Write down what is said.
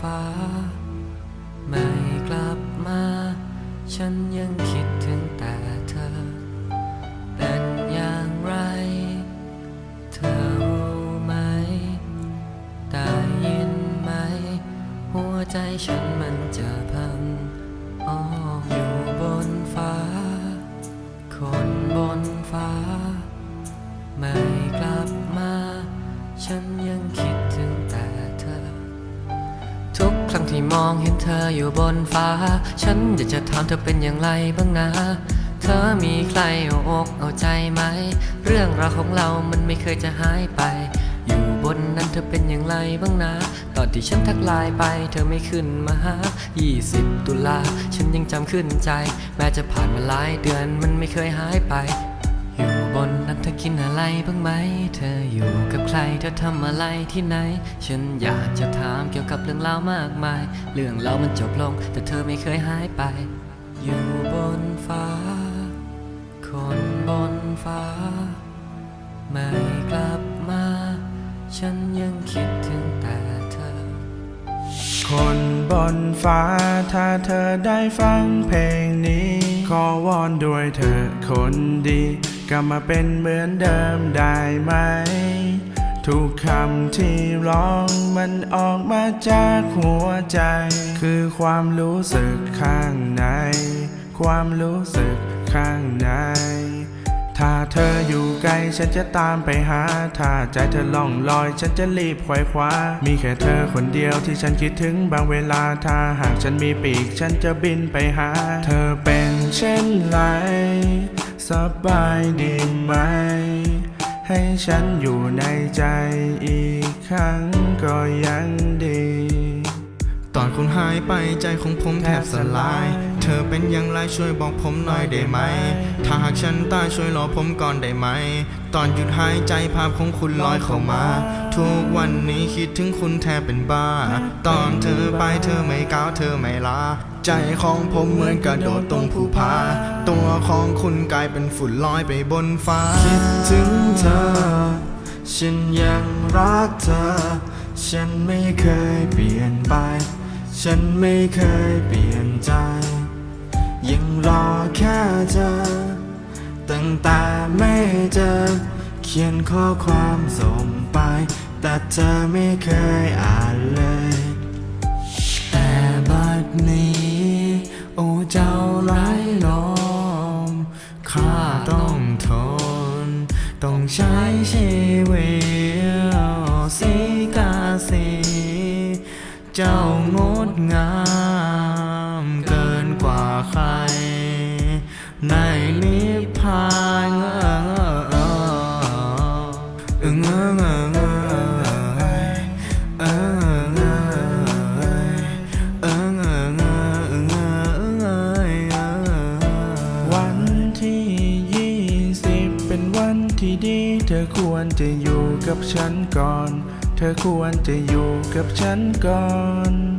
ฟ้า ไม่กลับมา ฉันยังคิดถึงแต่เธอ เป็นอย่างไร เธอรู้ไหม ได้ยินไหม หัวใจฉันมันจะพังอ้ออยู่บนฟ้า คนบนฟ้า ไม่กลับมา ฉันยัง ที่มองเห็นเธออยู่บนฟ้า ฉันอยากจะถามเธอเป็นอย่างไรบ้างนะ เธอมีใครเอาอกเอาใจไหม เรื่องราวของเรามันไม่เคยจะหายไป อยู่บนนั้นเธอเป็นอย่างไรบ้างนะ ตอนที่ฉันทักไลน์ไป เธอไม่ขึ้นมาหา20 ตุลา ฉันยังจำขึ้นใจ แม้จะผ่านมาหลายเดือนมันไม่เคยหายไป อยู่บนนั้น เธอกินอะไรบ้างไหม เธออยู่กับใคร เธอทำอะไรที่ไหน ฉันอยากจะถามเกี่ยวกับเรื่องราวมากมาย เรื่องเรามันจบลง แต่เธอไม่เคยหายไป อยู่บนฟ้า คนบนฟ้า ไม่กลับมา ฉันยังคิดถึงแต่เธอ คนบนฟ้า ถ้าเธอได้ฟังเพลงนี้ ขอวอนด้วยเธอคนดี กลับมาเป็นเหมือนเดิมได้ไหม ทุกคำที่ร้องมันออกมาจากหัวใจ คือความรู้สึกข้างใน ความรู้สึกข้างใน ถ้าเธออยู่ไกลฉันจะตามไปหา ถ้าใจเธอล่องลอยฉันจะรีบไขว่คว้า มีแค่เธอคนเดียวที่ฉันคิดถึงบางเวลา ถ้าหากฉันมีปีกฉันจะบินไปหา เธอเป็นเช่นไร สบายดีไหม ให้ฉันอยู่ในใจอีกครั้งก็ยังดี ตอนคุณหายไปใจของผมแทบสลาย เธอเป็นอย่างไรช่วยบอกผมหน่อยได้ไหม ถ้าหากฉันตายช่วยรอผมก่อนได้ไหม ตอนหยุดหายใจภาพของคุณลอยเข้ามา ทุกวันนี้คิดถึงคุณแทบเป็นบ้า ตอนเธอไปเธอไม่ก้าวเธอไม่ลา ใจของผมเหมือนกระโดดตรงภูผาตัวของคุณกลายเป็นฝุ่นลอยไปบนฟ้า คิดถึงเธอ ฉันยังรักเธอ ฉันไม่เคยเปลี่ยนไป ฉันไม่เคยเปลี่ยนใจ ยังรอแค่เธอ ตั้งแต่ไม่เจอ เขียนข้อความส่งไป แต่เธอไม่เคยอ่านเลย แต่บัดนี้ โอ้เจ้าไร้ลมข้าต้องทน ต้องใช้ชีวิต เจ้างดงามเกินกว่าใคร ในนิพพานเออเออเออเออเออเออวันที่ยี่สิบเป็นวันที่ดี เธอควรจะอยู่กับฉันก่อน เธอควรจะอยู่กับฉันก่อน